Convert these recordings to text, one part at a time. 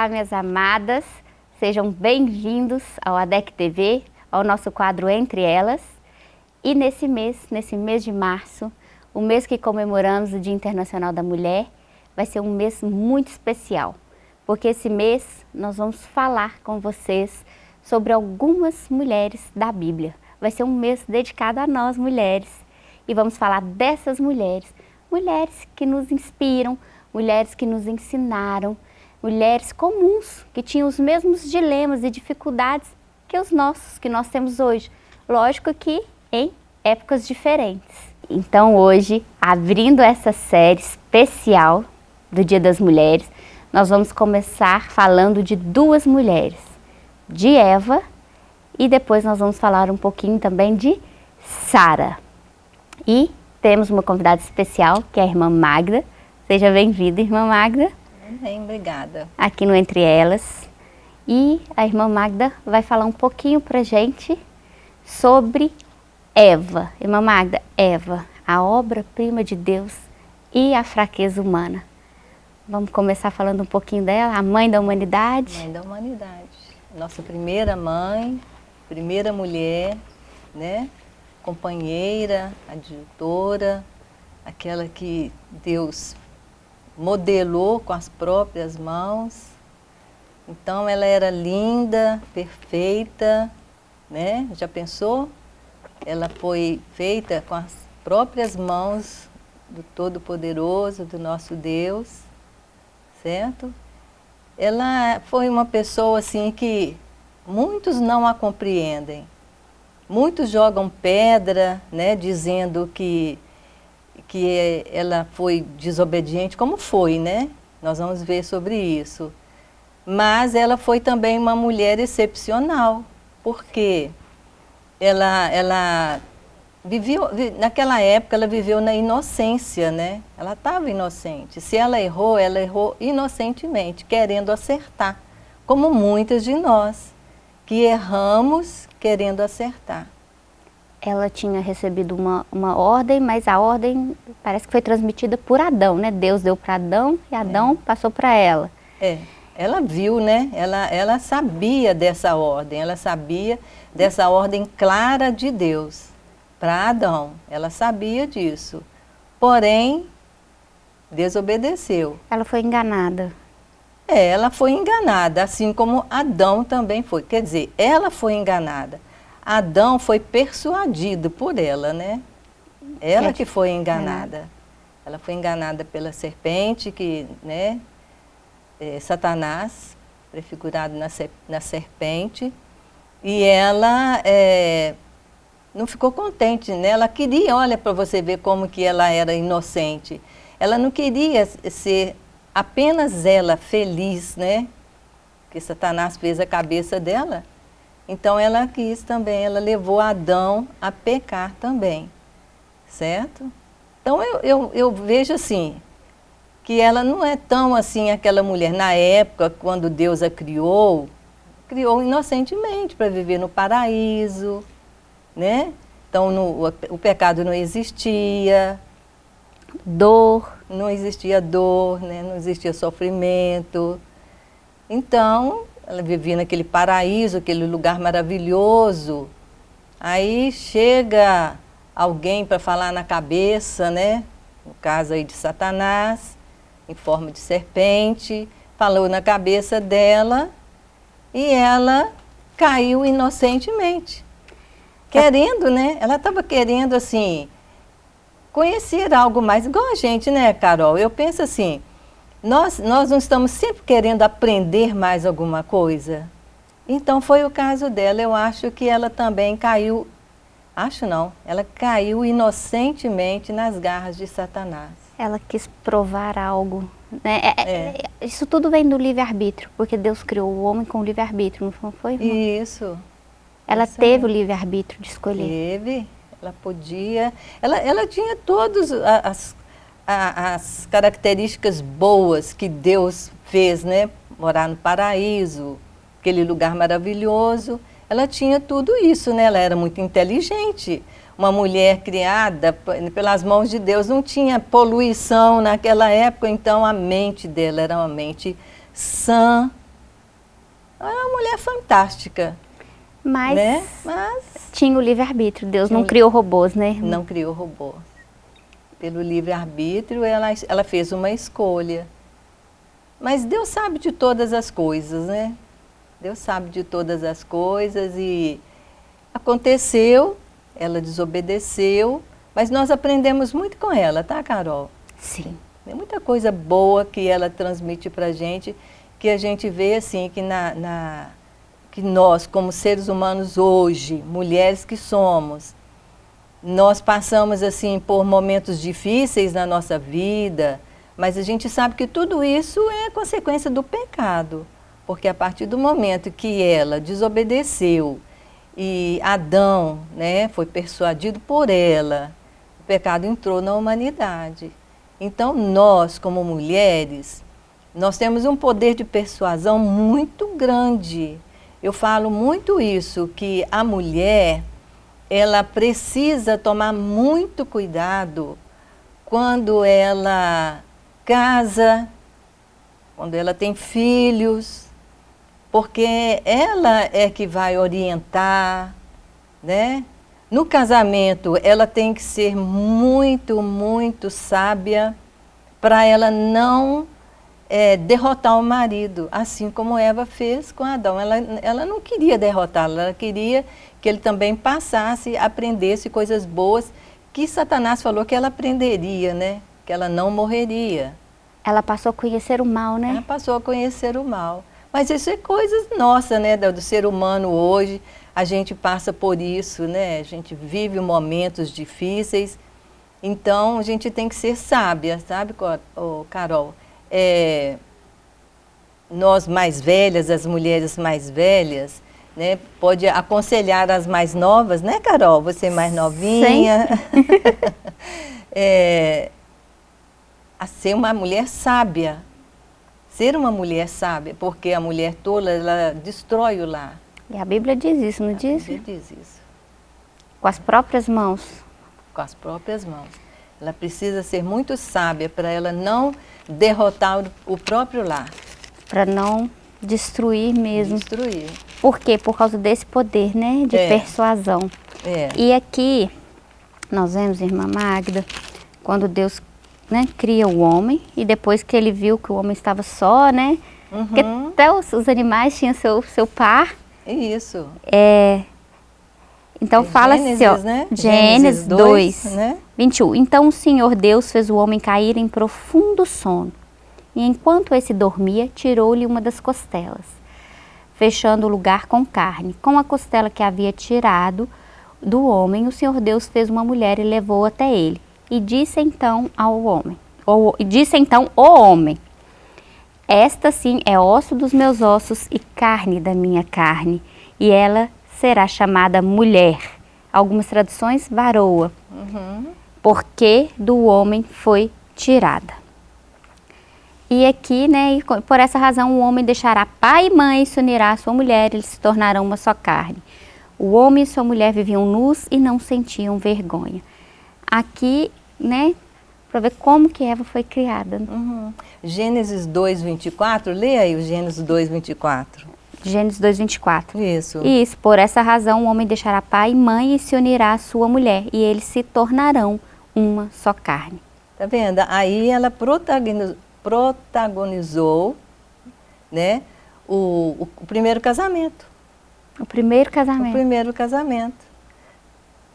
Olá, minhas amadas. Sejam bem-vindos ao ADEC TV, ao nosso quadro Entre Elas. E nesse mês, nesse mês de março, o mês que comemoramos o Dia Internacional da Mulher, vai ser um mês muito especial, porque esse mês nós vamos falar com vocês sobre algumas mulheres da Bíblia. Vai ser um mês dedicado a nós, mulheres, e vamos falar dessas mulheres, mulheres que nos inspiram, mulheres que nos ensinaram, mulheres comuns, que tinham os mesmos dilemas e dificuldades que os nossos, que nós temos hoje. Lógico que em épocas diferentes. Então hoje, abrindo essa série especial do Dia das Mulheres, nós vamos começar falando de duas mulheres, de Eva e depois nós vamos falar um pouquinho também de Sara. E temos uma convidada especial, que é a irmã Magda. Seja bem-vinda, irmã Magda. Bem, obrigada. Aqui no Entre Elas. E a irmã Magda vai falar um pouquinho pra gente sobre Eva. Irmã Magda, Eva, a obra-prima de Deus e a fraqueza humana. Vamos começar falando um pouquinho dela, a mãe da humanidade. Mãe da humanidade. Nossa primeira mãe, primeira mulher, né? Companheira, adjutora, aquela que Deus modelou com as próprias mãos. Então ela era linda, perfeita, né? Já pensou? Ela foi feita com as próprias mãos do Todo-Poderoso, do nosso Deus, certo? Ela foi uma pessoa assim que muitos não a compreendem. Muitos jogam pedra, né, dizendo que que ela foi desobediente, como foi, né? Nós vamos ver sobre isso. Mas ela foi também uma mulher excepcional, porque ela, ela viveu, naquela época ela viveu na inocência, né? Ela estava inocente. Se ela errou, ela errou inocentemente, querendo acertar, como muitas de nós, que erramos querendo acertar ela tinha recebido uma, uma ordem, mas a ordem parece que foi transmitida por Adão, né? Deus deu para Adão e Adão é. passou para ela. É, ela viu, né? Ela, ela sabia dessa ordem, ela sabia dessa ordem clara de Deus para Adão. Ela sabia disso. Porém, desobedeceu. Ela foi enganada. É, ela foi enganada, assim como Adão também foi. Quer dizer, ela foi enganada Adão foi persuadido por ela, né? Ela é. que foi enganada. É. Ela foi enganada pela serpente, que, né? É, Satanás, prefigurado na, na serpente. E ela é, não ficou contente, né? Ela queria, olha para você ver como que ela era inocente. Ela não queria ser apenas ela feliz, né? Que Satanás fez a cabeça dela. Então ela quis também, ela levou Adão a pecar também, certo? Então eu, eu, eu vejo assim, que ela não é tão assim aquela mulher, na época, quando Deus a criou, criou inocentemente para viver no paraíso, né? Então no, o, o pecado não existia, dor, não existia dor, né? não existia sofrimento. Então, ela vivia naquele paraíso, aquele lugar maravilhoso. Aí chega alguém para falar na cabeça, né? No caso aí de Satanás, em forma de serpente, falou na cabeça dela e ela caiu inocentemente. Querendo, né? Ela estava querendo, assim, conhecer algo mais. Igual a gente, né, Carol? Eu penso assim, nós, nós não estamos sempre querendo aprender mais alguma coisa? Então foi o caso dela, eu acho que ela também caiu, acho não, ela caiu inocentemente nas garras de Satanás. Ela quis provar algo, né? É, é. é. Isso tudo vem do livre-arbítrio, porque Deus criou o homem com livre-arbítrio, não foi? Isso. Ela Isso teve é. o livre-arbítrio de escolher. Teve, ela podia, ela, ela tinha todas as a, as características boas que Deus fez, né? Morar no paraíso, aquele lugar maravilhoso. Ela tinha tudo isso, né? Ela era muito inteligente. Uma mulher criada pelas mãos de Deus não tinha poluição naquela época, então a mente dela era uma mente sã. É uma mulher fantástica. Mas, né? Mas tinha o livre-arbítrio, Deus não criou robôs, né? não criou robô. Pelo livre-arbítrio, ela, ela fez uma escolha. Mas Deus sabe de todas as coisas, né? Deus sabe de todas as coisas e aconteceu, ela desobedeceu, mas nós aprendemos muito com ela, tá, Carol? Sim. Tem muita coisa boa que ela transmite para a gente, que a gente vê assim, que, na, na- que nós, como seres humanos hoje, mulheres que somos, nós passamos assim por momentos difíceis na nossa vida, mas a gente sabe que tudo isso é consequência do pecado, porque a partir do momento que ela desobedeceu e Adão né, foi persuadido por ela, o pecado entrou na humanidade. Então nós, como mulheres, nós temos um poder de persuasão muito grande. Eu falo muito isso, que a mulher, ela precisa tomar muito cuidado quando ela casa, quando ela tem filhos, porque ela é que vai orientar, né? No casamento, ela tem que ser muito, muito sábia para ela não é, derrotar o marido, assim como Eva fez com Adão. Ela, ela não queria derrotá-lo, ela queria que ele também passasse, aprendesse coisas boas que Satanás falou que ela aprenderia, né? Que ela não morreria. Ela passou a conhecer o mal, Ela né? passou a conhecer o mal. Mas isso é coisas nossas, né, do do ser humano hoje. A gente passa por isso, né? A gente vive momentos difíceis. Então, a gente tem que ser sábia, sabe, Carol? É, nós mais velhas, as mulheres mais velhas, né, pode aconselhar as mais novas, né, Carol? Você é mais novinha. É, a ser uma mulher sábia. Ser uma mulher sábia, porque a mulher tola, ela destrói o lar. E a Bíblia diz isso, não diz? Ele diz isso, Com as próprias mãos. com as próprias mãos. Ela precisa ser muito sábia para ela não derrotar o, próprio lar, Para não destruir mesmo. destruir. Por quê? Por causa desse poder, né? De É. persuasão. É, E aqui, nós vemos, irmã Magda, quando Deus né, cria o homem e depois que ele viu que o homem estava só, né? Porque Uhum. até os, os animais tinham seu, seu par. isso. É, então fala assim, ó, Gênesis, né? Gênesis Gênesis 2, 2, né? 21. Então o Senhor Deus fez o homem cair em profundo sono. E enquanto esse dormia, tirou-lhe uma das costelas, fechando o lugar com carne. Com a costela que havia tirado do homem, o Senhor Deus fez uma mulher e levou até ele. E disse então ao homem, ou, disse então o homem, esta sim é osso dos meus ossos e carne da minha carne, e ela será chamada mulher. Algumas traduções, varoa, Uhum. porque do homem foi tirada. E aqui, né, e por essa razão, o homem deixará pai e mãe e se unirá à sua mulher, eles se tornarão uma só carne. O homem e sua mulher viviam nus e não sentiam vergonha. Aqui, né, para ver como que Eva foi criada. Uhum. Gênesis 2, 24, lê aí o Gênesis 2, 24. Gênesis 2, 24. Isso. Isso, por essa razão o homem deixará pai e mãe e se unirá à sua mulher, e eles se tornarão uma só carne. Tá vendo? Aí ela protagoniz- protagonizou, né, o, o- o primeiro casamento. O primeiro O casamento. primeiro casamento.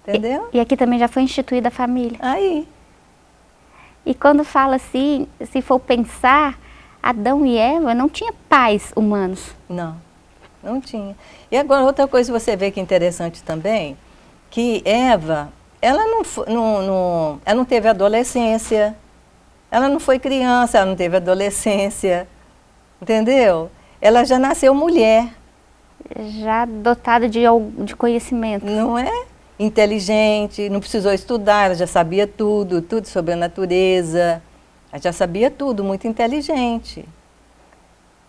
Entendeu? E aqui também já foi instituída a família. Aí. E quando fala assim, se for pensar, Adão e Eva não tinham pais humanos. Não, não tinha. E agora outra coisa que você vê que é interessante também, que Eva, ela não, não, não- ela não teve adolescência, ela não foi criança, ela não teve adolescência, entendeu? Ela já nasceu mulher, Já dotada de, de conhecimento. não é? Inteligente, não precisou estudar, ela já sabia tudo, tudo sobre a natureza, ela já sabia tudo, muito inteligente.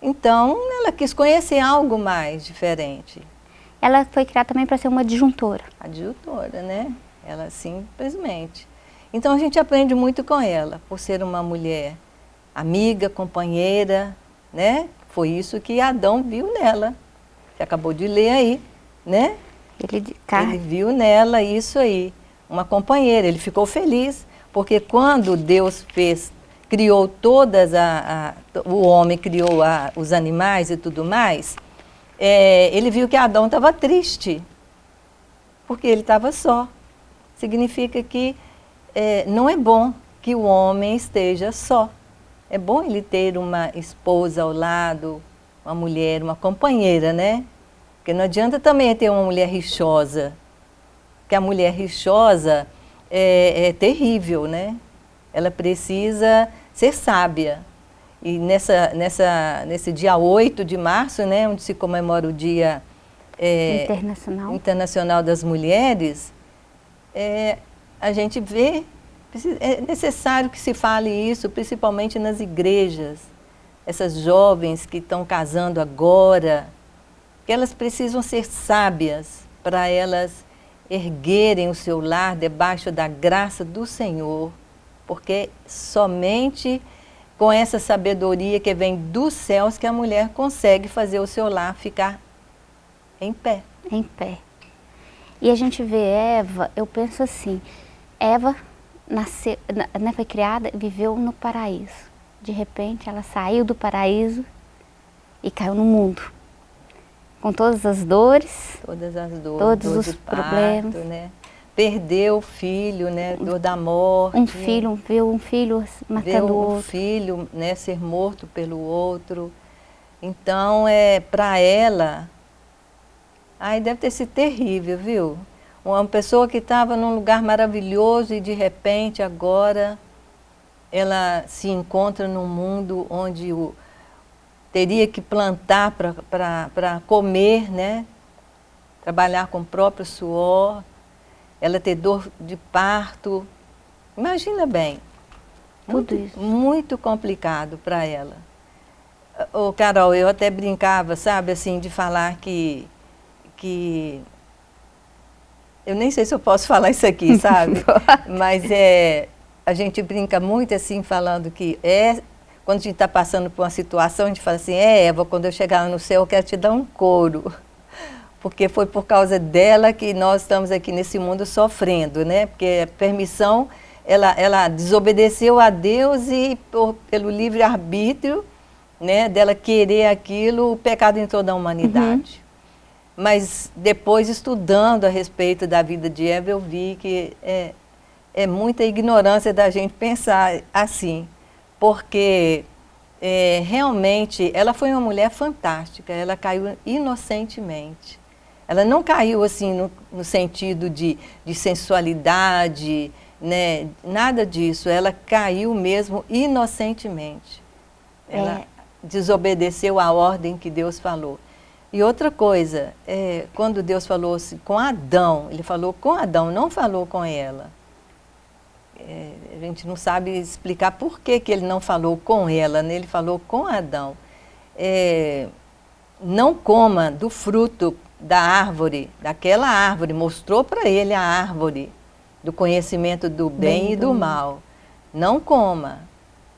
Então, ela quis conhecer algo mais diferente. Ela foi criada também para ser uma disjuntora. adjutora, né? Ela simplesmente. Então a gente aprende muito com ela, por ser uma mulher amiga, companheira, né? Foi isso que Adão viu nela. Você acabou de ler aí, né? Ele, ele viu nela isso aí, uma companheira. Ele ficou feliz, porque quando Deus fez, criou todas, a, a o homem criou a, os animais e tudo mais, é, ele viu que Adão estava triste, porque ele estava só. Significa que é, não é bom que o homem esteja só. É bom ele ter uma esposa ao lado, uma mulher, uma companheira, né? Porque não adianta também ter uma mulher rixosa, porque a mulher rixosa é, é terrível, né? Ela precisa ser sábia. E nessa, nessa, nesse dia 8 de março, né, onde se comemora o Dia é, Internacional. Internacional das Mulheres, é, a gente vê, é necessário que se fale isso, principalmente nas igrejas. Essas jovens que estão casando agora, que elas precisam ser sábias para elas erguerem o seu lar debaixo da graça do Senhor, porque somente com essa sabedoria que vem dos céus que a mulher consegue fazer o seu lar ficar em pé. Em pé. E a gente vê Eva, eu penso assim, Eva nasceu, né, foi criada, viveu no paraíso. De repente ela saiu do paraíso e caiu no mundo com todas as dores. Todas as dores. Todos os problemas. Né? Perdeu o filho, né? Dor da morte. Um filho, viu um filho matando o outro. um filho, né? Ser morto pelo outro. Então, é, para ela, ai, deve ter sido terrível, viu? Uma pessoa que estava num lugar maravilhoso e de repente agora ela se encontra num mundo onde o, teria que plantar para comer, né? trabalhar com o próprio suor, ela ter dor de parto. Imagina bem, Tudo muito, isso. muito complicado para ela. Ô, Carol, eu até brincava, sabe, assim, de falar que, que... Eu nem sei se eu posso falar isso aqui, sabe? Mas é, a gente brinca muito assim, falando que é quando a gente está passando por uma situação, a gente fala assim, é Eva, quando eu chegar no céu eu quero te dar um couro. Porque foi por causa dela que nós estamos aqui nesse mundo sofrendo, né? Porque a permissão, ela, ela desobedeceu a Deus e por, pelo livre-arbítrio, né, dela querer aquilo, o pecado entrou na humanidade. Uhum. Mas depois, estudando a respeito da vida de Eva, eu vi que é, é muita ignorância da gente pensar assim porque é, realmente ela foi uma mulher fantástica, ela caiu inocentemente. Ela não caiu assim no, no sentido de, de sensualidade, né, nada disso, ela caiu mesmo inocentemente. Ela é. desobedeceu a ordem que Deus falou. E outra coisa, é, quando Deus falou assim, com Adão, ele falou com Adão, não falou com ela é, a gente não sabe explicar por que, que ele não falou com ela, né? ele falou com Adão. É, não coma do fruto da árvore, daquela árvore, mostrou para ele a árvore do conhecimento do bem, bem e do mal. Não coma.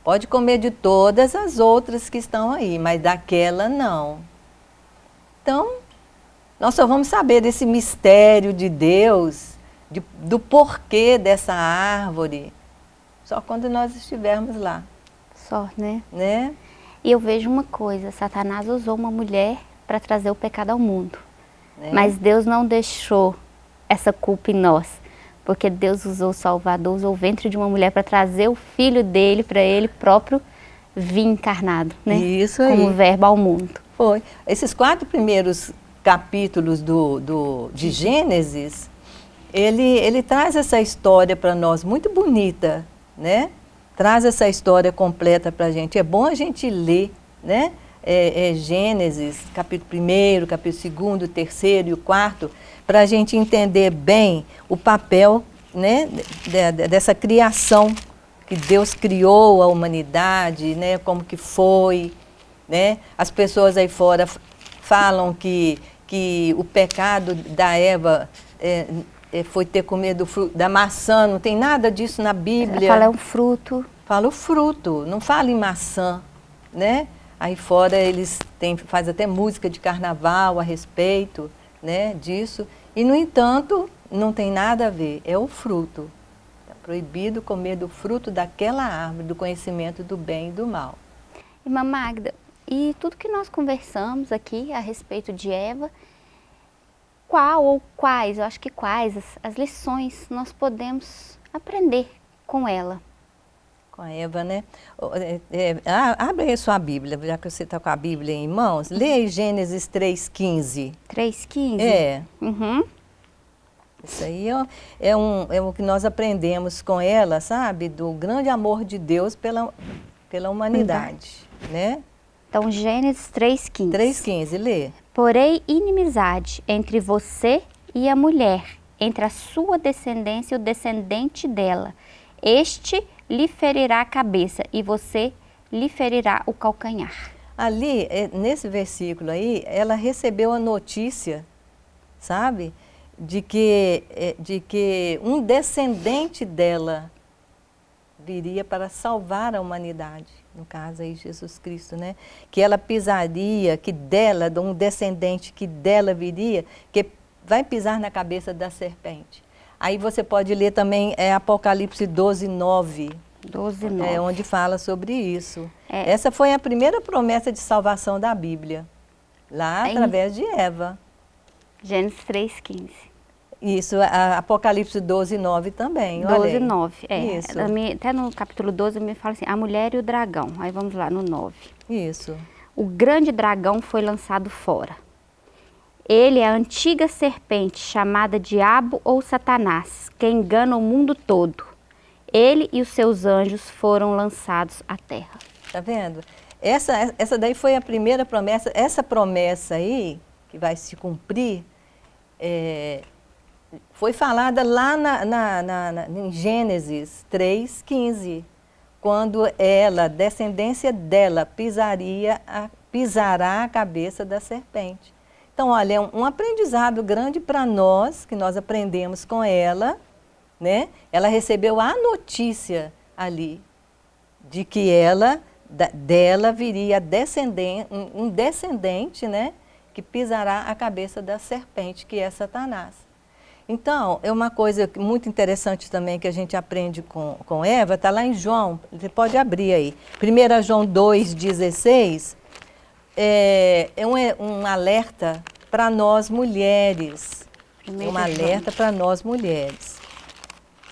Pode comer de todas as outras que estão aí, mas daquela não. Então, nós só vamos saber desse mistério de Deus de, do porquê dessa árvore, só quando nós estivermos lá. Só, né? Né? E eu vejo uma coisa, Satanás usou uma mulher para trazer o pecado ao mundo. É. Mas Deus não deixou essa culpa em nós. Porque Deus usou o Salvador, usou o ventre de uma mulher para trazer o filho dele, para ele próprio vir encarnado, né? Isso aí. Como verbo ao mundo. Foi. Esses quatro primeiros capítulos do, do, de Gênesis, ele, ele traz essa história para nós muito bonita, né? Traz essa história completa para a gente. É bom a gente ler, né? É, é Gênesis, capítulo 1, capítulo 2, terceiro e o quarto, para a gente entender bem o papel né, de, de, dessa criação que Deus criou a humanidade, né, como que foi. Né? As pessoas aí fora falam que, que o pecado da Eva é, é, foi ter comido da maçã, não tem nada disso na Bíblia. Fala é um fruto. Fala o fruto, não fala em maçã, né? Aí fora eles têm, fazem até música de carnaval a respeito né, disso. E, no entanto, não tem nada a ver, é o fruto. É proibido comer do fruto daquela árvore, do conhecimento do bem e do mal. Irmã Magda, e tudo que nós conversamos aqui a respeito de Eva, qual ou quais, eu acho que quais, as, as lições nós podemos aprender com ela? Com a Eva, né? É, é, abre aí sua Bíblia, já que você está com a Bíblia em mãos. Lê aí Gênesis 3,15. 3,15? É. Uhum. Isso aí é, é, um, é o que nós aprendemos com ela, sabe? Do grande amor de Deus pela, pela humanidade, né? Então, Gênesis 3,15. 3,15, lê. Porém, inimizade entre você e a mulher, entre a sua descendência e o descendente dela. Este lhe ferirá a cabeça e você lhe ferirá o calcanhar. Ali, é, nesse versículo aí, ela recebeu a notícia, sabe? De que, é, de que um descendente dela viria para salvar a humanidade, no caso aí Jesus Cristo, né? Que ela pisaria, que dela, de um descendente que dela viria, que vai pisar na cabeça da serpente. Aí você pode ler também é, Apocalipse 12, 9. 12, 9. É, onde fala sobre isso. É. Essa foi a primeira promessa de salvação da Bíblia, lá através de Eva. Gênesis 3, 15. Isso, Apocalipse 12, 9 também. 12, 9, é. Isso. Até no capítulo 12 me fala assim, a mulher e o dragão. Aí vamos lá no 9. Isso. O grande dragão foi lançado fora ele é a antiga serpente chamada Diabo ou Satanás, que engana o mundo todo. Ele e os seus anjos foram lançados à terra. Tá vendo? Essa, essa daí foi a primeira promessa. Essa promessa aí, que vai se cumprir, é, foi falada lá na, na, na, na, em Gênesis 3,15, quando ela, descendência dela, pisaria a, pisará a cabeça da serpente. Então, olha, é um, aprendizado grande para nós, que nós aprendemos com ela, né? Ela recebeu a notícia ali de que ela, da, dela viria descendente, um, um descendente, né? Que pisará a cabeça da serpente, que é Satanás. Então, é uma coisa muito interessante também que a gente aprende com, com Eva, está lá em João, você pode abrir aí. 1 João 2,16, é, é um, é um alerta para nós mulheres. É um alerta para nós mulheres.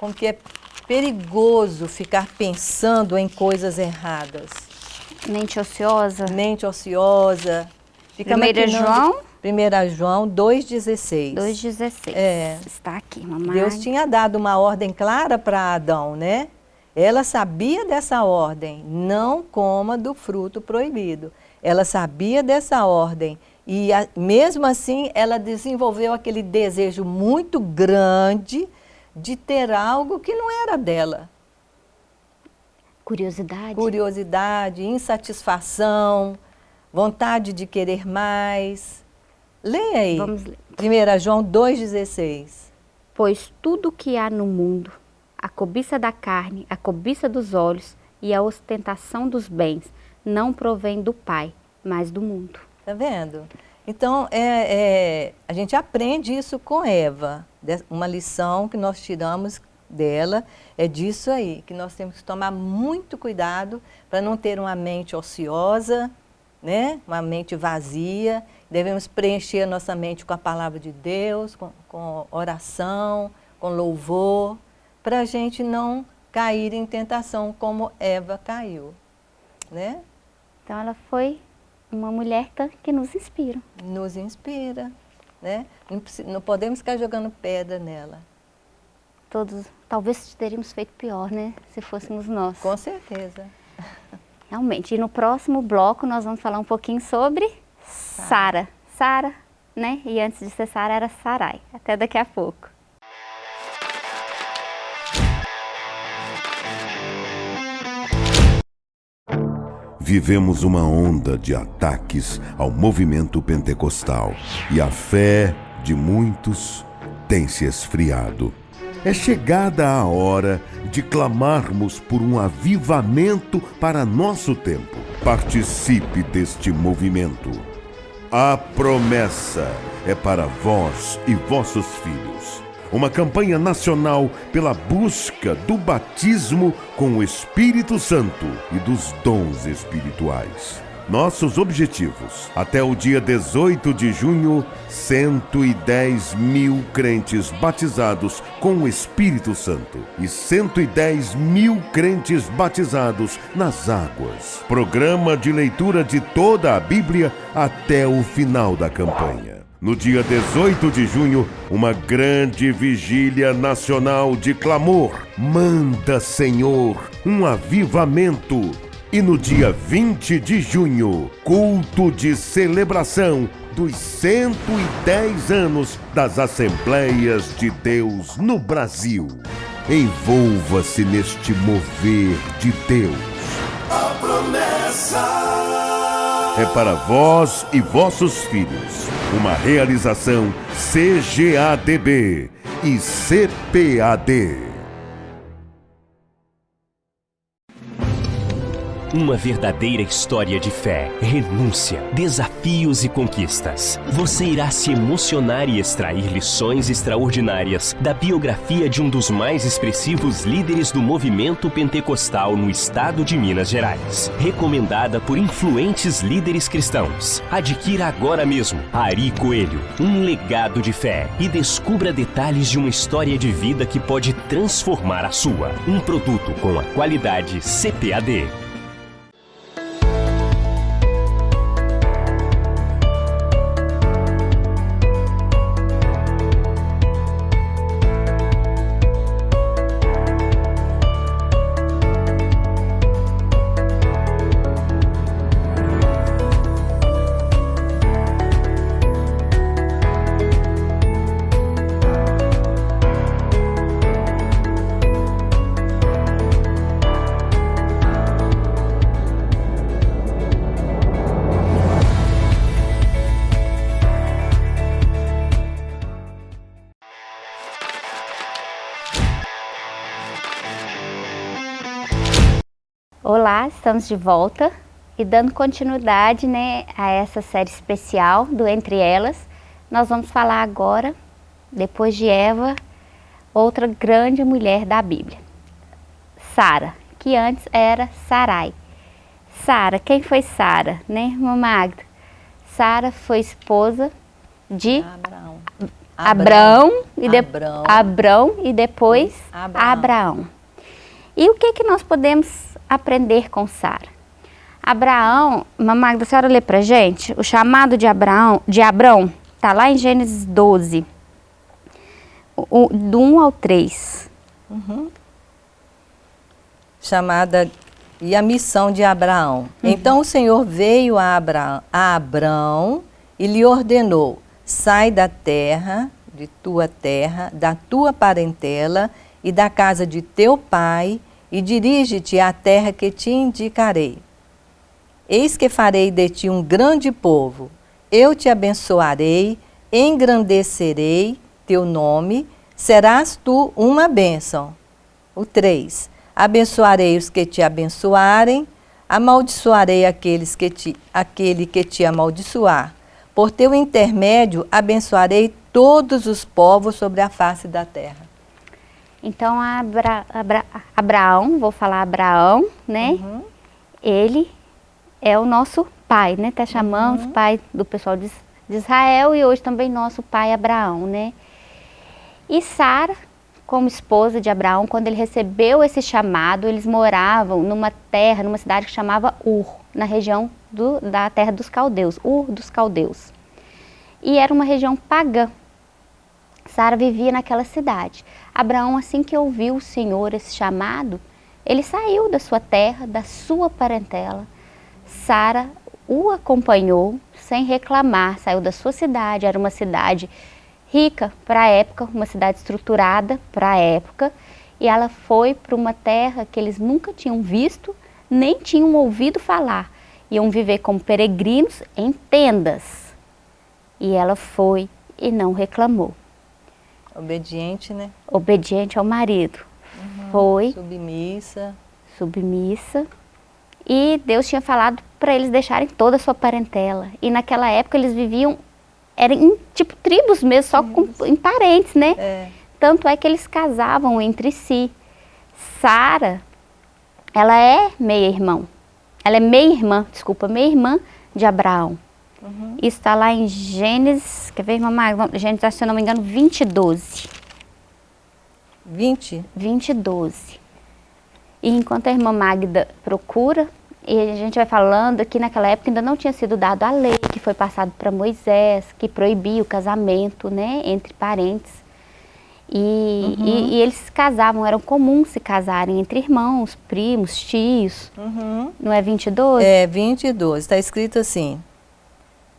Como que é perigoso ficar pensando em coisas erradas. Mente ociosa. Mente ociosa. Fica Primeira João? 1 João 2,16. 2,16. É. Está aqui, mamãe. Deus tinha dado uma ordem clara para Adão, né? Ela sabia dessa ordem, não coma do fruto proibido. Ela sabia dessa ordem e a, mesmo assim ela desenvolveu aquele desejo muito grande de ter algo que não era dela. Curiosidade. Curiosidade, insatisfação, vontade de querer mais. Leia aí. Vamos ler. 1 João 2,16. Pois tudo que há no mundo, a cobiça da carne, a cobiça dos olhos e a ostentação dos bens, não provém do Pai, mas do mundo. Tá vendo? Então, é, é, a gente aprende isso com Eva. Uma lição que nós tiramos dela é disso aí, que nós temos que tomar muito cuidado para não ter uma mente ociosa, né? uma mente vazia. Devemos preencher a nossa mente com a palavra de Deus, com, com oração, com louvor, para a gente não cair em tentação como Eva caiu. Né? Então ela foi uma mulher que nos inspira. Nos inspira, né? Não, não podemos ficar jogando pedra nela. Todos, talvez teríamos feito pior, né? Se fôssemos nós. Com certeza. Realmente. E no próximo bloco nós vamos falar um pouquinho sobre Sara. Sara, né? E antes de ser Sara era Sarai. Até daqui a pouco. Vivemos uma onda de ataques ao movimento pentecostal e a fé de muitos tem se esfriado. É chegada a hora de clamarmos por um avivamento para nosso tempo. Participe deste movimento. A promessa é para vós e vossos filhos. Uma campanha nacional pela busca do batismo com o Espírito Santo e dos dons espirituais. Nossos objetivos. Até o dia 18 de junho, 110 mil crentes batizados com o Espírito Santo e 110 mil crentes batizados nas águas. Programa de leitura de toda a Bíblia até o final da campanha. No dia 18 de junho, uma grande vigília nacional de clamor. Manda, Senhor, um avivamento e no dia 20 de junho, culto de celebração dos 110 anos das Assembleias de Deus no Brasil. Envolva-se neste mover de Deus. A promessa é para vós e vossos filhos. Uma realização CGADB e CPAD. Uma verdadeira história de fé, renúncia, desafios e conquistas. Você irá se emocionar e extrair lições extraordinárias da biografia de um dos mais expressivos líderes do movimento pentecostal no estado de Minas Gerais. Recomendada por influentes líderes cristãos. Adquira agora mesmo Ari Coelho, um legado de fé e descubra detalhes de uma história de vida que pode transformar a sua. Um produto com a qualidade CPAD. Estamos de volta e dando continuidade né, a essa série especial do Entre Elas, nós vamos falar agora, depois de Eva, outra grande mulher da Bíblia, Sara, que antes era Sarai. Sara, quem foi Sara, né, irmã Magda? Sara foi esposa de Abraão, Abraão, e, de, Abrão. Abrão e depois Abraão. Abraão. E o que, que nós podemos aprender com Sara? Abraão, Magda, a senhora lê pra gente? O chamado de Abraão, de Abrão, tá lá em Gênesis 12, o, do 1 ao 3. chamada e a missão de Abraão. Então o Senhor veio a, Abra, a Abrão e lhe ordenou: sai da terra, de tua terra, da tua parentela e da casa de teu pai e dirige-te à terra que te indicarei. Eis que farei de ti um grande povo. Eu te abençoarei, engrandecerei teu nome, serás tu uma bênção. O 3. Abençoarei os que te abençoarem, amaldiçoarei aqueles que te, aquele que te amaldiçoar. Por teu intermédio abençoarei todos os povos sobre a face da terra. Então, Abra, Abra, Abraão, vou falar Abraão, né? Ele é o nosso pai, né? Até chamamos pai do pessoal de, de Israel e hoje também nosso pai Abraão, né? E Sara, como esposa de Abraão, quando ele recebeu esse chamado, eles moravam numa terra, numa cidade que chamava Ur, na região do, da terra dos caldeus, Ur dos caldeus. E era uma região pagã. Sara vivia naquela cidade. Abraão, assim que ouviu o Senhor esse chamado, ele saiu da sua terra, da sua parentela. Sara o acompanhou sem reclamar, saiu da sua cidade, era uma cidade rica para a época, uma cidade estruturada para a época, e ela foi para uma terra que eles nunca tinham visto, nem tinham ouvido falar. Iam viver como peregrinos em tendas. E ela foi e não reclamou. Obediente, né? Obediente ao marido. Uhum. Foi. Submissa. Submissa. E Deus tinha falado para eles deixarem toda a sua parentela. E naquela época eles viviam, eram em, tipo tribos mesmo, só com, em parentes, né? É. Tanto é que eles casavam entre si. Sara, ela é meia-irmão. Ela é meia-irmã, desculpa, meia-irmã de Abraão. Uhum. Isso está lá em Gênesis, quer ver, mamãe? Gênesis, se eu não me engano, 20, 12. 20? 20, 12. E enquanto a irmã Magda procura, e a gente vai falando que naquela época ainda não tinha sido dado a lei que foi passado para Moisés, que proibia o casamento né, entre parentes. E, uhum. e, e, eles se casavam, eram comuns se casarem entre irmãos, primos, tios. Uhum. Não é 22? É, 22. Está escrito assim.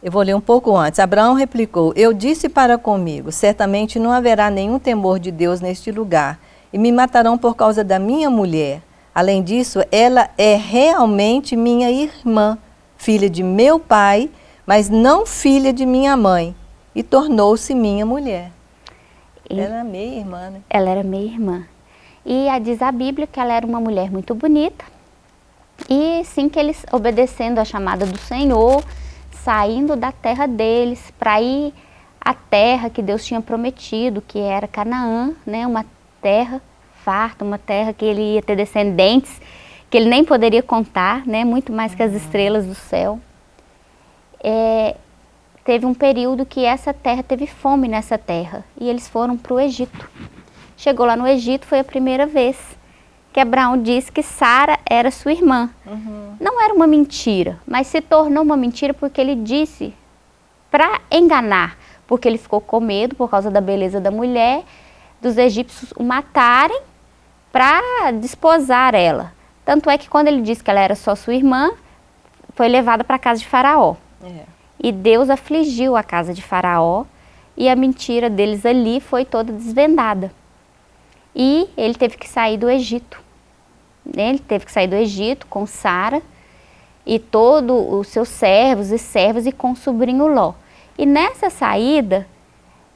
Eu vou ler um pouco antes. Abraão replicou, eu disse para comigo, certamente não haverá nenhum temor de Deus neste lugar, e me matarão por causa da minha mulher. Além disso, ela é realmente minha irmã, filha de meu pai, mas não filha de minha mãe, e tornou-se minha mulher. E ela era meia irmã, né? Ela era meia irmã. E a, diz a Bíblia que ela era uma mulher muito bonita. E sim que eles, obedecendo a chamada do Senhor, saindo da terra deles para ir à terra que Deus tinha prometido, que era Canaã, né? Uma terra farta, uma terra que ele ia ter descendentes, que ele nem poderia contar, né? Muito mais que as uhum. estrelas do céu. É, teve um período que essa terra teve fome nessa terra e eles foram para o Egito. Chegou lá no Egito, foi a primeira vez que Abraão disse que Sara era sua irmã. Uhum. Não era uma mentira, mas se tornou uma mentira porque ele disse para enganar, porque ele ficou com medo por causa da beleza da mulher, dos egípcios o matarem para desposar ela. Tanto é que quando ele disse que ela era só sua irmã, foi levada para a casa de Faraó. É. E Deus afligiu a casa de Faraó e a mentira deles ali foi toda desvendada. E ele teve que sair do Egito. Ele teve que sair do Egito com Sara e todos os seus servos e servas e com o sobrinho Ló. E nessa saída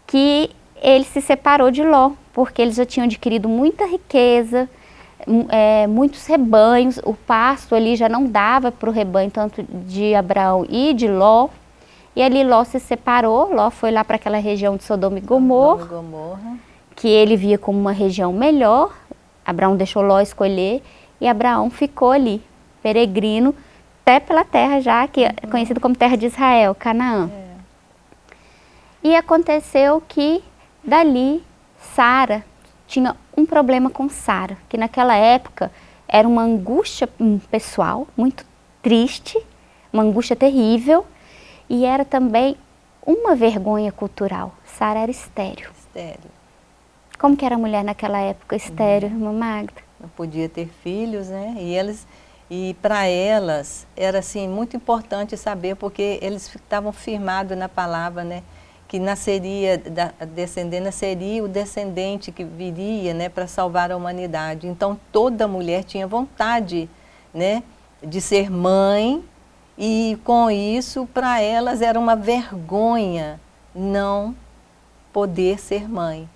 que ele se separou de Ló, porque eles já tinham adquirido muita riqueza, é, muitos rebanhos, o pasto ali já não dava para o rebanho tanto de Abraão e de Ló. E ali Ló se separou, Ló foi lá para aquela região de Sodoma e Gomorra, Gomorra, que ele via como uma região melhor. Abraão deixou Ló escolher e Abraão ficou ali, peregrino, até pela terra já, que é uhum. conhecido como terra de Israel, Canaã. É. E aconteceu que dali Sara tinha um problema com Sara, que naquela época era uma angústia pessoal muito triste, uma angústia terrível, e era também uma vergonha cultural. Sara era estéreo. Estéreo. Como que era a mulher naquela época, estéreo, uhum. irmã Magda? Não podia ter filhos, né? E eles e para elas era assim muito importante saber porque eles estavam firmados na palavra, né? Que nasceria da descendente seria o descendente que viria, né, para salvar a humanidade. Então toda mulher tinha vontade, né, de ser mãe e com isso, para elas era uma vergonha não poder ser mãe,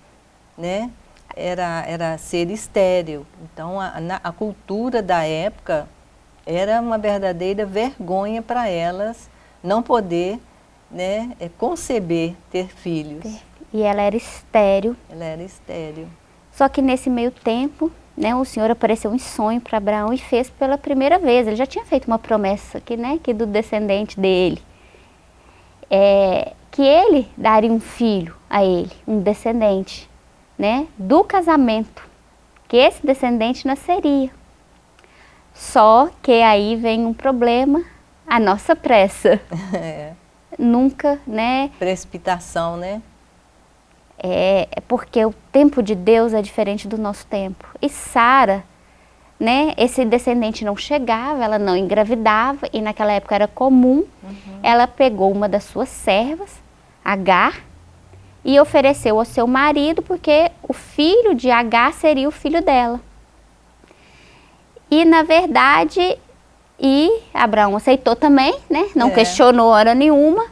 né? Era, era ser estéril. Então, a, a cultura da época era uma verdadeira vergonha para elas não poder né, é, conceber ter filhos. E ela era estéril. Ela era estéril. Só que nesse meio tempo, né, o Senhor apareceu em sonho para Abraão e fez pela primeira vez. Ele já tinha feito uma promessa que, né, que do descendente dele, é, que ele daria um filho a ele, um descendente, né, do casamento, que esse descendente nasceria. Só que aí vem um problema, a nossa pressa. É. Nunca, né? Precipitação, né? É, é porque o tempo de Deus é diferente do nosso tempo. E Sara, né, esse descendente não chegava, ela não engravidava, e naquela época era comum, uhum. ela pegou uma das suas servas, Agar, e ofereceu ao seu marido, porque o filho de Agar seria o filho dela. E na verdade, e Abraão aceitou também, né? Não é. questionou hora nenhuma,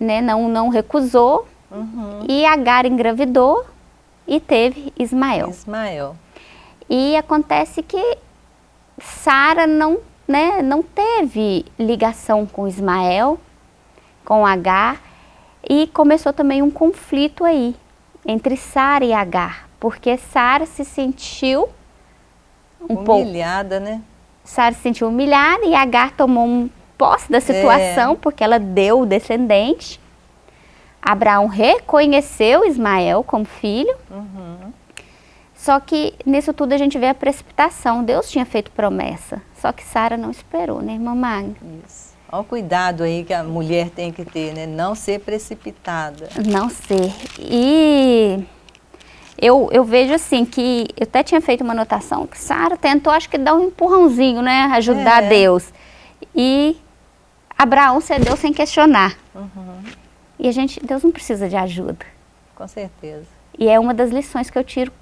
né? Não, não recusou Uhum. E Agar engravidou e teve Ismael. Ismael. E acontece que Sara não, né, não teve ligação com Ismael, com Agar, e começou também um conflito aí entre Sara e Agar, porque Sara se sentiu um humilhada, pouco, né? Sara se sentiu humilhada e Agar tomou um posse da situação, é. porque ela deu o descendente. Abraão reconheceu Ismael como filho. Uhum. Só que nisso tudo a gente vê a precipitação. Deus tinha feito promessa, só que Sara não esperou, né, irmã Magna? Isso. Olha o cuidado aí que a mulher tem que ter, né? Não ser precipitada. Não ser. E eu, eu vejo assim que, eu até tinha feito uma anotação, que Sara tentou, acho que dar um empurrãozinho, né? Ajudar é. Deus. E Abraão cedeu sem questionar. Uhum. E a gente, Deus não precisa de ajuda. Com certeza. E é uma das lições que eu tiro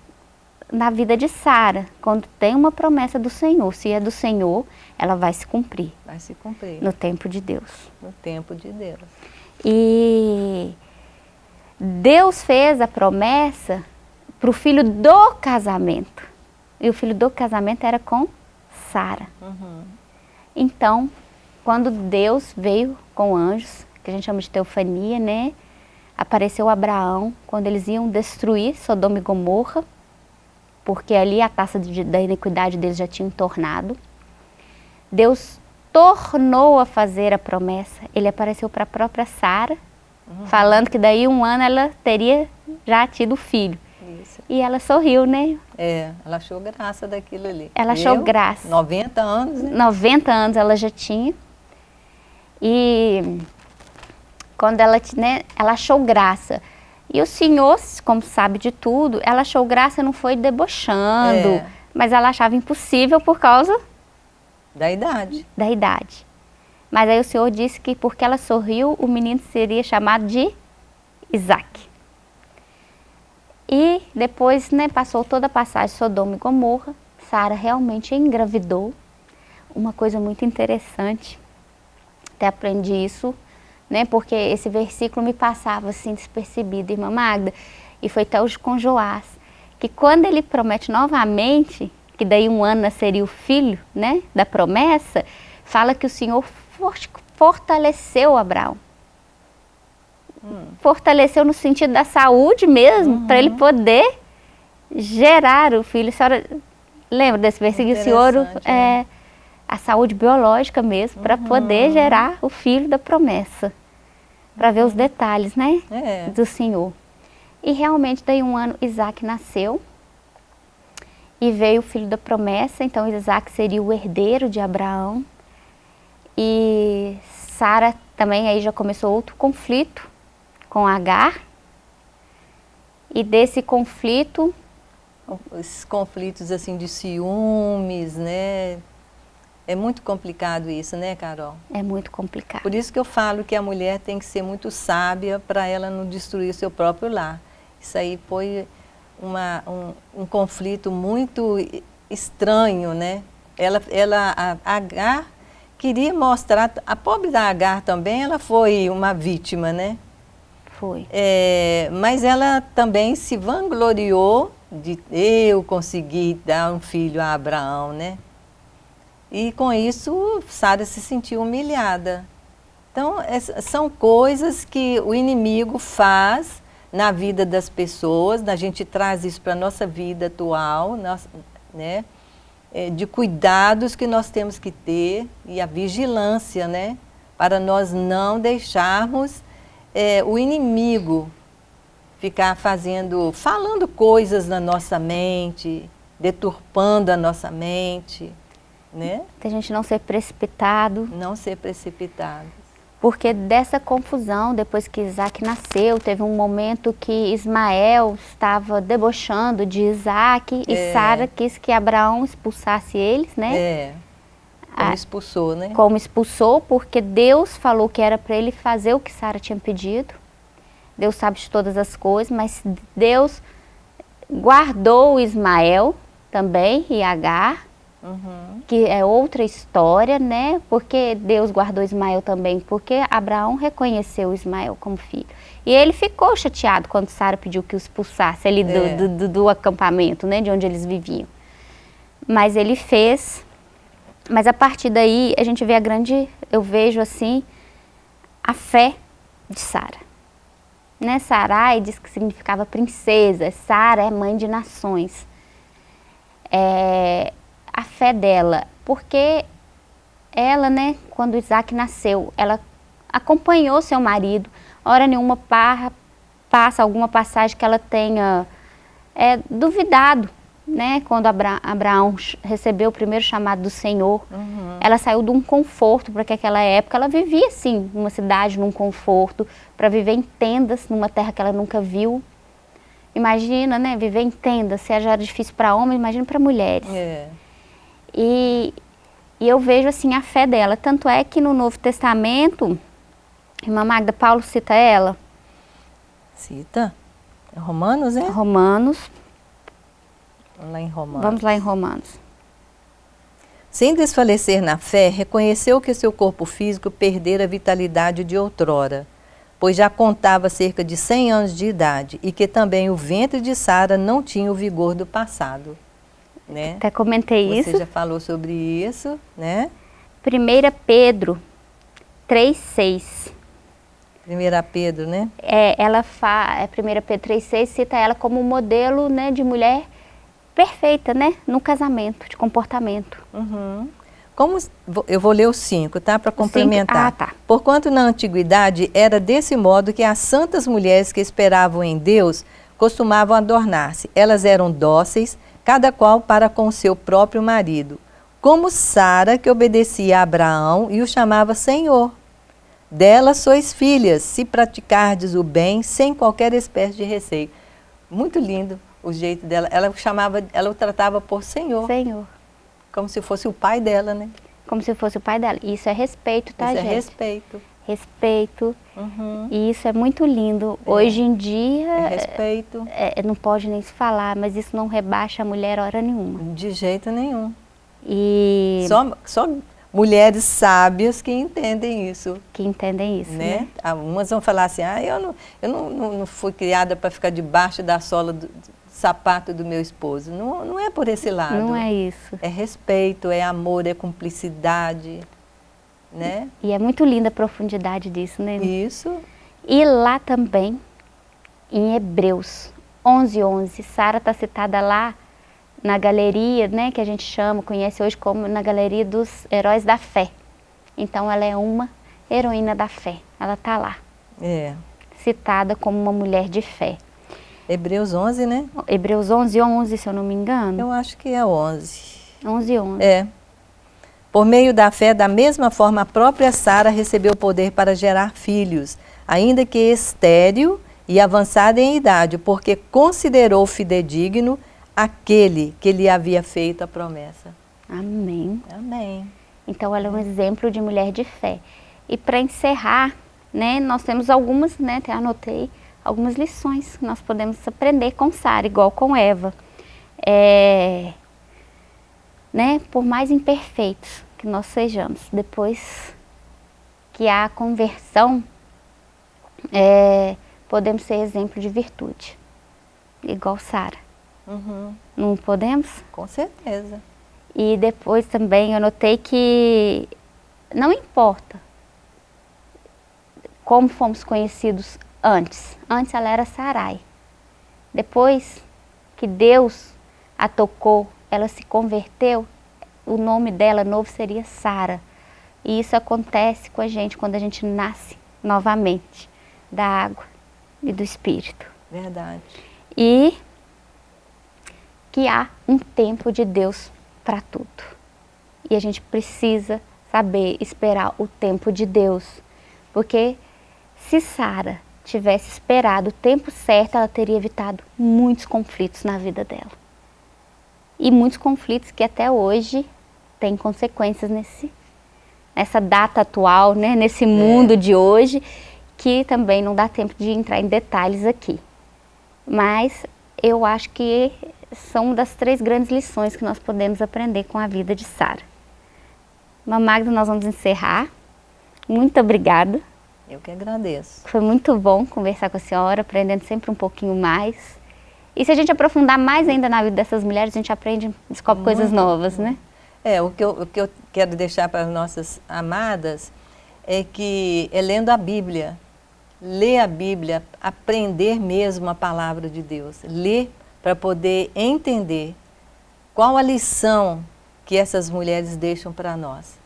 na vida de Sara, quando tem uma promessa do Senhor, se é do Senhor, ela vai se cumprir. Vai se cumprir. No tempo de Deus. No tempo de Deus. E Deus fez a promessa para o filho do casamento. E o filho do casamento era com Sara. Uhum. Então, quando Deus veio com anjos, que a gente chama de teofania, né? Apareceu Abraão quando eles iam destruir Sodoma e Gomorra porque ali a taça de, da iniquidade deles já tinha tornado. Deus tornou a fazer a promessa. Ele apareceu para a própria Sara, uhum. falando que daí um ano ela teria já tido filho. Isso. E ela sorriu, né? É, ela achou graça daquilo ali. Ela achou Eu, graça. 90 anos, né? 90 anos ela já tinha. E quando ela, né, ela achou graça. E o senhor, como sabe de tudo, ela achou graça, não foi debochando, é. mas ela achava impossível por causa... Da idade. Da idade. Mas aí o senhor disse que porque ela sorriu, o menino seria chamado de Isaac. E depois, né, passou toda a passagem Sodoma e Gomorra, Sara realmente engravidou. Uma coisa muito interessante, até aprendi isso né? Porque esse versículo me passava assim despercebido, irmã Magda, e foi até hoje com Joás, que quando ele promete novamente, que daí um ano seria o filho, né, da promessa, fala que o Senhor fortaleceu Abraão. Hum. Fortaleceu no sentido da saúde mesmo, uhum. para ele poder gerar o filho. A senhora lembra desse versículo? O Senhor né? é, a saúde biológica mesmo, para uhum. poder gerar o filho da promessa. Para ver os uhum. detalhes, né? É. Do Senhor. E realmente, daí um ano, Isaac nasceu. E veio o filho da promessa, então Isaac seria o herdeiro de Abraão. E Sara também aí já começou outro conflito com Agar. E desse conflito... Os conflitos assim de ciúmes, né? É muito complicado isso, né, Carol? É muito complicado. Por isso que eu falo que a mulher tem que ser muito sábia para ela não destruir o seu próprio lar. Isso aí foi uma, um, um conflito muito estranho, né? Ela, ela, a Agar queria mostrar, a pobre da Agar também, ela foi uma vítima, né? Foi. É, mas ela também se vangloriou de eu conseguir dar um filho a Abraão, né? E com isso, Sara se sentiu humilhada. Então, são coisas que o inimigo faz na vida das pessoas, a gente traz isso para a nossa vida atual, né? É, de cuidados que nós temos que ter e a vigilância, né? Para nós não deixarmos é, o inimigo ficar fazendo, falando coisas na nossa mente, deturpando a nossa mente né? a gente não ser precipitado. Não ser precipitado. Porque dessa confusão, depois que Isaac nasceu, teve um momento que Ismael estava debochando de Isaac é. e Sara quis que Abraão expulsasse eles, né? É, como expulsou, né? Como expulsou, porque Deus falou que era para ele fazer o que Sara tinha pedido. Deus sabe de todas as coisas, mas Deus guardou Ismael também e Agar uhum. que é outra história, né? Porque Deus guardou Ismael também, porque Abraão reconheceu Ismael como filho. E ele ficou chateado quando Sara pediu que o expulsasse ali do, é. do, do, do acampamento, né? De onde eles viviam. Mas ele fez, mas a partir daí a gente vê a grande, eu vejo assim, a fé de Sara. Né? Sarai diz que significava princesa, Sara é mãe de nações. É, a fé dela, porque ela, né, quando Isaac nasceu, ela acompanhou seu marido, hora nenhuma parra, passa alguma passagem que ela tenha é, duvidado, né? Quando Abra Abraão recebeu o primeiro chamado do Senhor, uhum. ela saiu de um conforto, porque naquela época ela vivia assim, numa cidade, num conforto, para viver em tendas, numa terra que ela nunca viu. Imagina, né, viver em tendas, se já era difícil para homens, imagina para mulheres. É. E, e eu vejo assim a fé dela, tanto é que no Novo Testamento, Irmã Magda, Paulo cita ela. Cita? É Romanos, é? Romanos. Vamos lá em Romanos. Vamos lá em Romanos. Sem desfalecer na fé, reconheceu que seu corpo físico perdera a vitalidade de outrora, pois já contava cerca de 100 anos de idade e que também o ventre de Sara não tinha o vigor do passado. Né? Até comentei Você isso. Você já falou sobre isso, né? 1 Pedro 3,6. 1 Pedro, né? É, ela fa, é 1 Pedro 3,6 cita ela como modelo né, de mulher perfeita, né? No casamento, de comportamento. Uhum. Como, eu vou ler os cinco, tá? Para complementar. Ah, tá. Porquanto na antiguidade era desse modo que as santas mulheres que esperavam em Deus costumavam adornar-se. Elas eram dóceis, cada qual para com seu próprio marido, como Sara, que obedecia a Abraão e o chamava Senhor. Dela sois filhas, se praticardes o bem sem qualquer espécie de receio. Muito lindo o jeito dela. Ela chamava, ela o tratava por Senhor. Senhor. Como se fosse o pai dela, né? Como se fosse o pai dela. Isso é respeito, tá, isso é gente? é respeito. Respeito. Uhum. E isso é muito lindo. É. Hoje em dia... É respeito. É, não pode nem se falar, mas isso não rebaixa a mulher hora nenhuma. De jeito nenhum. E... Só, só mulheres sábias que entendem isso. Que entendem isso, né? né? Algumas vão falar assim, ah, eu não, eu não, não, não fui criada para ficar debaixo da sola do, do, sapato do meu esposo. Não, não é por esse lado. Não é isso. É respeito, é amor, é cumplicidade, né? E é muito linda a profundidade disso, né? Isso. E lá também, em Hebreus 11, 11, Sara está citada lá na galeria, né, que a gente chama, conhece hoje como na galeria dos heróis da fé. Então ela é uma heroína da fé, ela está lá. É. Citada como uma mulher de fé. Hebreus 11, né? Hebreus 11, 11, se eu não me engano. Eu acho que é 11. 11, 11. É. Por meio da fé, da mesma forma, a própria Sara recebeu o poder para gerar filhos, ainda que estéril e avançada em idade, porque considerou fidedigno aquele que lhe havia feito a promessa. Amém. Amém. Então ela é um exemplo de mulher de fé. E para encerrar, né, nós temos algumas, né, até anotei, algumas lições que nós podemos aprender com Sara, igual com Eva. É, né, por mais imperfeitos que nós sejamos, depois que há a conversão, é, podemos ser exemplo de virtude, igual Sara. Uhum. Não podemos? Com certeza. E depois também eu notei que não importa como fomos conhecidos antes. Antes ela era Sarai. Depois que Deus a tocou, ela se converteu, o nome dela novo seria Sara. E isso acontece com a gente quando a gente nasce novamente da água e do Espírito. Verdade. E que há um tempo de Deus para tudo. E a gente precisa saber esperar o tempo de Deus. Porque se Sara tivesse esperado o tempo certo, ela teria evitado muitos conflitos na vida dela. E muitos conflitos que até hoje têm consequências nesse, nessa data atual, né? nesse mundo é. de hoje, que também não dá tempo de entrar em detalhes aqui. Mas eu acho que são das três grandes lições que nós podemos aprender com a vida de Sara. Magda, nós vamos encerrar. Muito obrigada. Eu que agradeço. Foi muito bom conversar com a senhora, aprendendo sempre um pouquinho mais. E se a gente aprofundar mais ainda na vida dessas mulheres, a gente aprende, descobre muito coisas novas, bom. né? É, o que, eu, o que eu quero deixar para as nossas amadas é que é lendo a Bíblia, ler a Bíblia, aprender mesmo a palavra de Deus, ler para poder entender qual a lição que essas mulheres deixam para nós.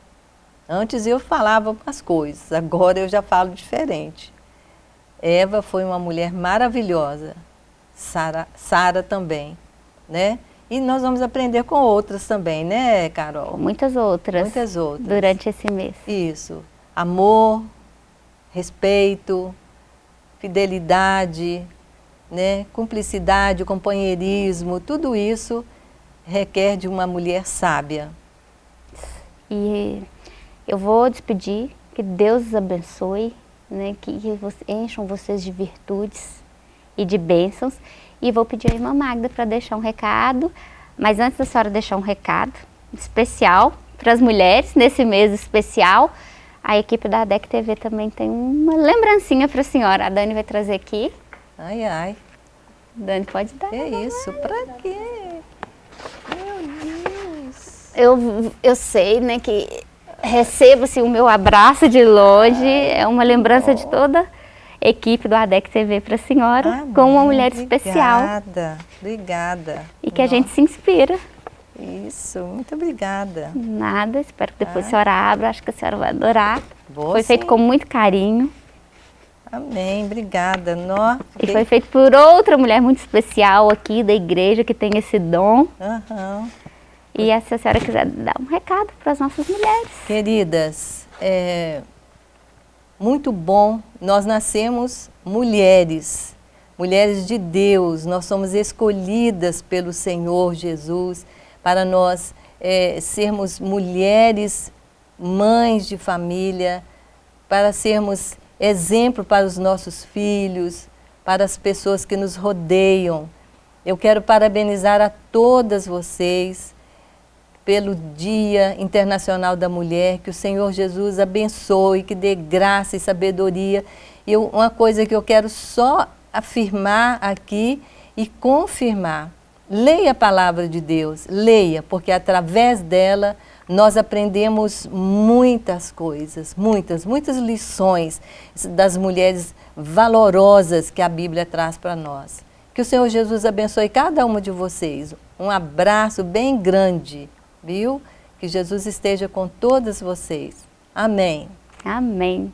Antes eu falava umas coisas, agora eu já falo diferente. Eva foi uma mulher maravilhosa, Sara, também, né? E nós vamos aprender com outras também, né, Carol? Muitas outras. Muitas outras. Durante esse mês. Isso. Amor, respeito, fidelidade, né, cumplicidade, companheirismo, tudo isso requer de uma mulher sábia. E eu vou despedir, que Deus os abençoe, né, que encham vocês de virtudes e de bênçãos. E vou pedir a irmã Magda para deixar um recado, mas antes da senhora deixar um recado especial para as mulheres, nesse mês especial, a equipe da ADEC TV também tem uma lembrancinha para a senhora. A Dani vai trazer aqui. Ai, ai. Dani, pode dar. É isso, para quê? eu, eu sei né, que recebo-se o meu abraço de longe, é uma lembrança de toda equipe do ADEC TV para a senhora, Amém. com uma mulher obrigada, especial. Obrigada, obrigada. E que Nossa. a gente se inspira. Isso, muito obrigada. Nada, espero que depois ah. a senhora abra, acho que a senhora vai adorar. Vou foi sim. feito com muito carinho. Amém, obrigada. E foi feito por outra mulher muito especial aqui da igreja que tem esse dom. Uhum. E se a senhora quiser dar um recado para as nossas mulheres. Queridas, é muito bom, nós nascemos mulheres, mulheres de Deus, nós somos escolhidas pelo Senhor Jesus para nós é, sermos mulheres, mães de família, para sermos exemplo para os nossos filhos, para as pessoas que nos rodeiam. Eu quero parabenizar a todas vocês, pelo Dia Internacional da Mulher, que o Senhor Jesus abençoe, que dê graça e sabedoria. E uma coisa que eu quero só afirmar aqui e confirmar, leia a palavra de Deus, leia, porque através dela nós aprendemos muitas coisas, muitas, muitas lições das mulheres valorosas que a Bíblia traz para nós. Que o Senhor Jesus abençoe cada uma de vocês. Um abraço bem grande viu? Que Jesus esteja com todas vocês. Amém. Amém.